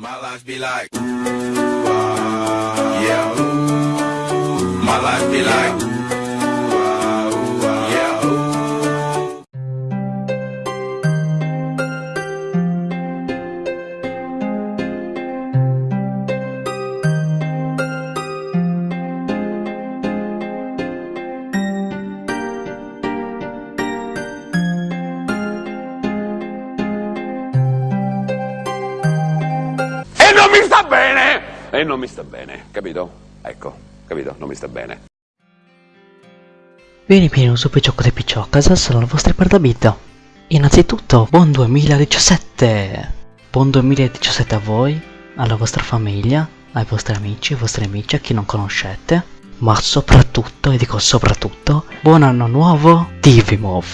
My life be like, ooh, ah, yeah, ooh. My life be like, E non mi sta bene, capito? Ecco, capito? Non mi sta bene. Vieni pieno su Picciocco di Picciocca, sono le vostre perdabita. Innanzitutto, buon 2017! Buon 2017 a voi, alla vostra famiglia, ai vostri amici, ai vostri amici, a chi non conoscete. Ma soprattutto, e dico soprattutto, buon anno nuovo, Divimov!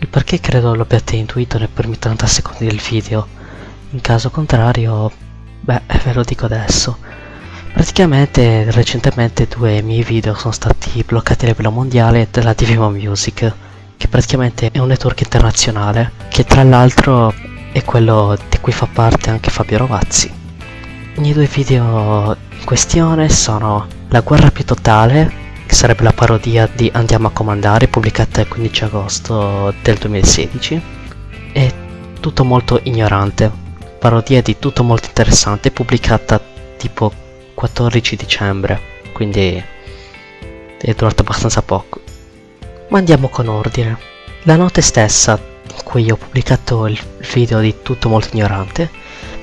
Il perché credo lo abbiate intuito nei primi 30 secondi del video. In caso contrario, beh, ve lo dico adesso. Praticamente recentemente due miei video sono stati bloccati a livello mondiale dalla Divimo Music, che praticamente è un network internazionale, che tra l'altro è quello di cui fa parte anche Fabio Rovazzi. I miei due video in questione sono La guerra più totale, che sarebbe la parodia di Andiamo a comandare, pubblicata il 15 agosto del 2016, e Tutto molto ignorante, parodia di Tutto molto interessante, pubblicata tipo 14 dicembre, quindi è durato abbastanza poco. Ma andiamo con ordine. La notte stessa in cui ho pubblicato il video di Tutto molto ignorante,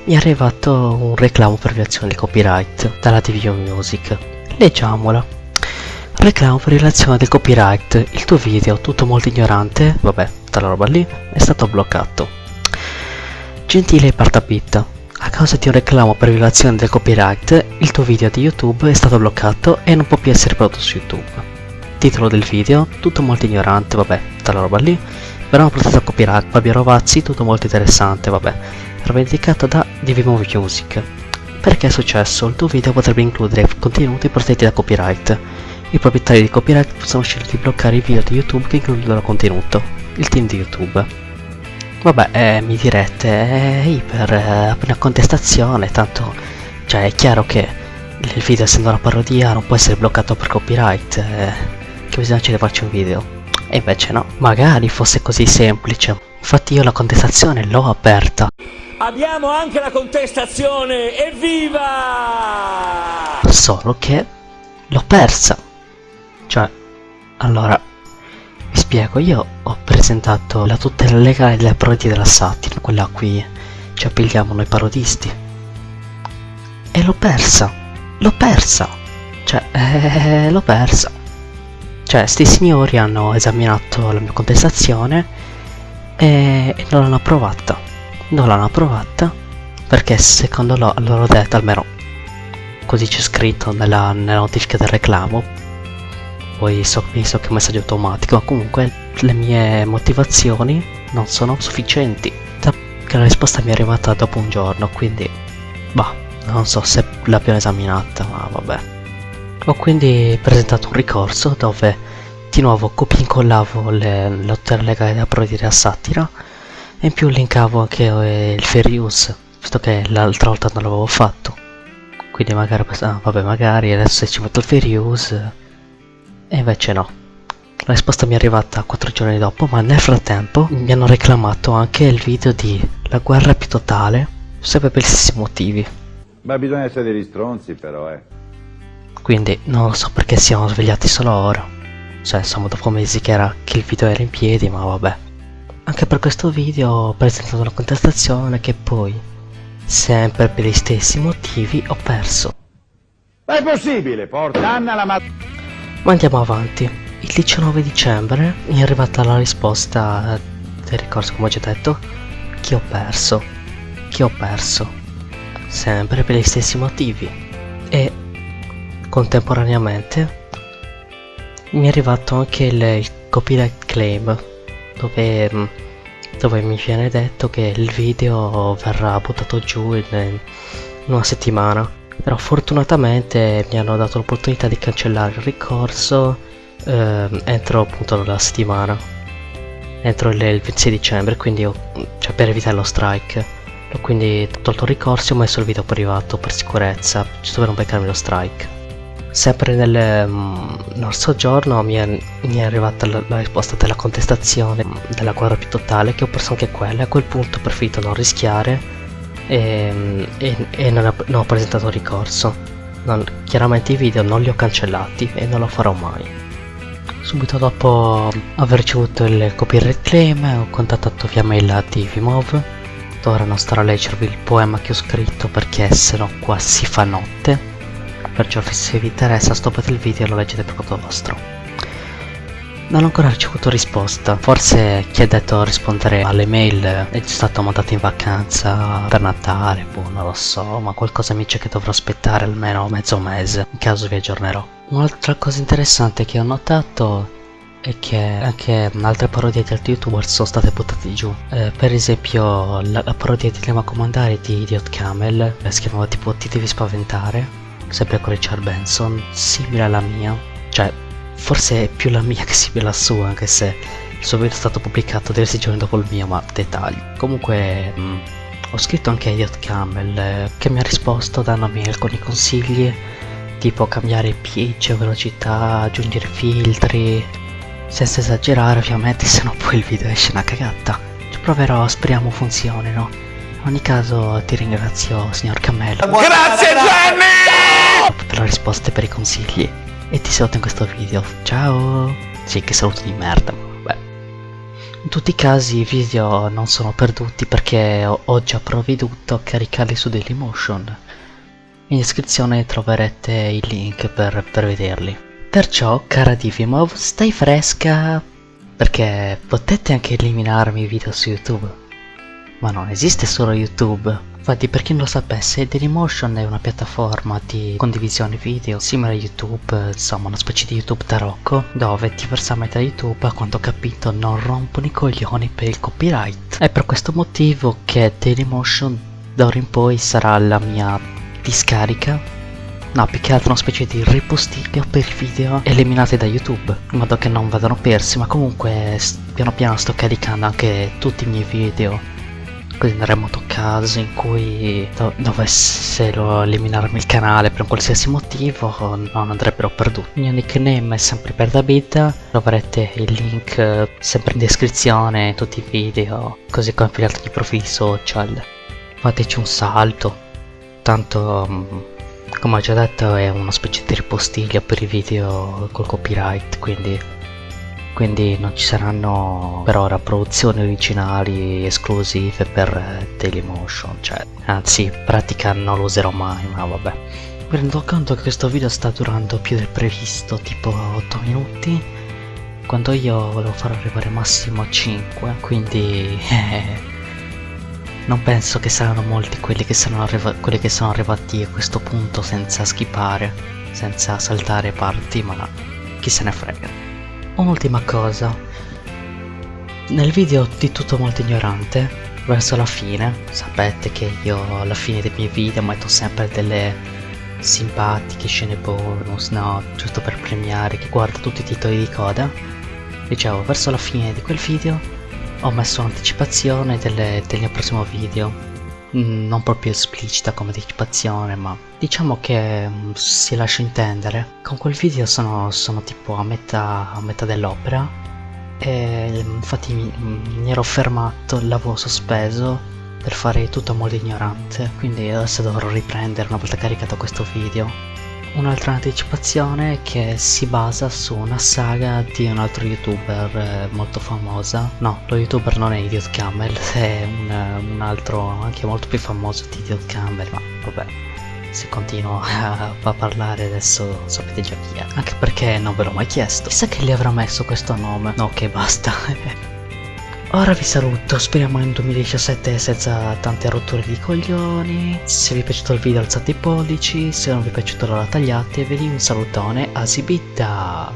mi è arrivato un reclamo per violazione di copyright dalla DVO Music. Leggiamola. Reclamo per violazione del copyright. Il tuo video, tutto molto ignorante, vabbè, tutta la roba lì, è stato bloccato. Gentile Partapitta, causa di un reclamo per violazione del copyright, il tuo video di YouTube è stato bloccato e non può più essere prodotto su YouTube. Titolo del video, tutto molto ignorante, vabbè, tutta roba lì. Verrà protetto copyright, Fabio Rovazzi, tutto molto interessante, vabbè. Rivendicato da Divimo Music. Perché è successo? Il tuo video potrebbe includere contenuti protetti da copyright. I proprietari di copyright possono scegliere di bloccare i video di YouTube che includono contenuto. Il team di YouTube. Vabbè, eh, mi direte, è iper, eh, una contestazione, tanto, cioè è chiaro che il video essendo una parodia non può essere bloccato per copyright, eh, che bisogna ci farci un video. E invece no, magari fosse così semplice. Infatti io la contestazione l'ho aperta, Abbiamo anche la contestazione, evviva! solo che l'ho persa. Cioè, allora, vi spiego, io ho presentato la tutela legale delle parodie della satira, quella a cui ci appigliamo noi parodisti. E l'ho persa, l'ho persa, cioè, eh, l'ho persa. Cioè, sti signori hanno esaminato la mia contestazione e, e non l'hanno approvata. Non l'hanno approvata perché secondo loro, loro detto, almeno così c'è scritto nella, nella notifica del reclamo, poi so, penso che è un messaggio automatico, ma comunque le mie motivazioni non sono sufficienti. Che la risposta mi è arrivata dopo un giorno, quindi, bah, non so se l'abbiamo esaminata, ma vabbè. Ho quindi presentato un ricorso dove di nuovo copia e incollavo le lotte legali da parodia a satira e in più linkavo anche eh, il fair use, visto che l'altra volta non l'avevo fatto. Quindi magari, ah, vabbè, magari adesso ci metto il fair use e invece no. La risposta mi è arrivata 4 giorni dopo, ma nel frattempo mi hanno reclamato anche il video di La guerra più totale, sempre per gli stessi motivi. Ma bisogna essere degli stronzi però, eh. Quindi non lo so perché siamo svegliati solo ora. Cioè, insomma, dopo mesi che, era, che il video era in piedi, ma vabbè. Anche per questo video ho presentato una contestazione che poi, sempre per gli stessi motivi, ho perso. Ma è possibile, porca Anna la ma... Ma andiamo avanti. Il 19 dicembre mi è arrivata la risposta del ricorso, come ho già detto, che ho perso. Che ho perso. Sempre per gli stessi motivi. E contemporaneamente mi è arrivato anche il, il copyright claim dove, mm, dove mi viene detto che il video verrà buttato giù in, in una settimana. Però fortunatamente mi hanno dato l'opportunità di cancellare il ricorso ehm, entro appunto la settimana. Entro il, il 26 dicembre, quindi ho, cioè per evitare lo strike. quindi ho tolto il ricorso e ho messo il video privato per sicurezza, giusto per non beccarmi lo strike. Sempre nel, um, nello soggiorno mi è, mi è arrivata la, la, risposta della contestazione della guerra più totale che ho perso anche quella a quel punto ho preferito non rischiare e, e, e non, ho, presentato ricorso. Non, chiaramente i video non li ho cancellati e non lo farò mai. Subito dopo aver ricevuto il copyright claim ho contattato via mail a Divimov Ora non starò a leggervi il poema che ho scritto perché sennò qua si fa notte Perciò se vi interessa stoppate il video e lo leggete per conto vostro non ho ancora ricevuto risposta. Forse chi ha detto rispondere alle mail è stato mandato in vacanza per Natale Boh non lo so Ma qualcosa mi dice che dovrò aspettare almeno mezzo mese. In caso vi aggiornerò. Un'altra cosa interessante che ho notato è che anche altre parodie di altri youtuber sono state buttate giù. Eh, per esempio la, la parodia di Lema Comandare di Idiot Camel eh, si chiamava tipo Ti devi spaventare sempre con Richard Benson simile alla mia. Cioè forse è più la mia che simile alla sua anche se il suo video è stato pubblicato diversi giorni dopo il mio ma dettagli comunque mh, mm, ho scritto anche a Idiot Camel eh, che mi ha risposto dandomi alcuni consigli tipo cambiare pitch, velocità, aggiungere filtri senza esagerare ovviamente, se no poi il video esce una cagata. Ci proverò, speriamo funzionino. In ogni caso ti ringrazio signor Cammello. Grazie Jenny! Per le risposte e per i consigli. E ti saluto in questo video. Ciao! Sì, che saluto di merda, vabbè. In tutti i casi i video non sono perduti perché ho, già provveduto a caricarli su Dailymotion. In descrizione troverete il link per, per vederli. Perciò, cara Divimov, stai fresca perché potete anche eliminarmi i video su YouTube. Ma non esiste solo YouTube. Infatti per chi non lo sapesse, Dailymotion è una piattaforma di condivisione video simile a YouTube, insomma una specie di YouTube tarocco, dove diversamente da YouTube, a quanto ho capito, non rompono i coglioni per il copyright. È per questo motivo che Dailymotion d'ora in poi sarà la mia discarica No, più che altro una specie di ripostiglio per video eliminati da YouTube, in modo che non vadano persi, ma comunque piano piano sto caricando anche tutti i miei video. Così nel remoto caso in cui do dovessero eliminarmi il canale per un qualsiasi motivo non andrebbero perduti. Il mio nickname è sempre per Davida, troverete il link sempre in descrizione, tutti i video, così come per gli altri profili social. Fateci un salto, tanto mm, come ho già detto è una specie di ripostiglio per i video col copyright quindi quindi non ci saranno per ora produzioni originali esclusive per Dailymotion cioè anzi in pratica non lo userò mai ma vabbè mi rendo conto che questo video sta durando più del previsto tipo 8 minuti quando io volevo far arrivare massimo 5 quindi eh, non penso che saranno molti quelli che, quelli che sono arrivati a questo punto senza skippare, senza saltare parti, ma chi se ne frega. Un'ultima cosa. Nel video di tutto molto ignorante, verso la fine, sapete che io alla fine dei miei video metto sempre delle simpatiche scene bonus, no, giusto per premiare chi guarda tutti i titoli di coda. Dicevo, verso la fine di quel video ho messo un'anticipazione del, mio prossimo video non proprio esplicita come anticipazione ma diciamo che mm, si lascia intendere. Con quel video sono, sono tipo a metà, a metà dell'opera e infatti mi, mi ero fermato l'avevo sospeso per fare tutto a modo ignorante. Quindi adesso dovrò riprendere una volta caricato questo video Un'altra anticipazione che si basa su una saga di un altro youtuber eh, molto famosa. No, lo youtuber non è Idiot Camel, è un, un altro anche molto più famoso di Idiot Camel Ma vabbè, se continuo a, a, parlare adesso sapete già chi è Anche perché non ve l'ho mai chiesto. Chissà che gli avrà messo questo nome. No, che basta Ora vi saluto, speriamo nel 2017 senza tante rotture di coglioni. Se vi è piaciuto il video alzate i pollici, se non vi è piaciuto allora tagliatevi. Un salutone a Sibita!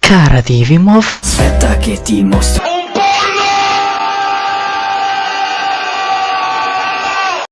Cara Divimov Aspetta che ti mostro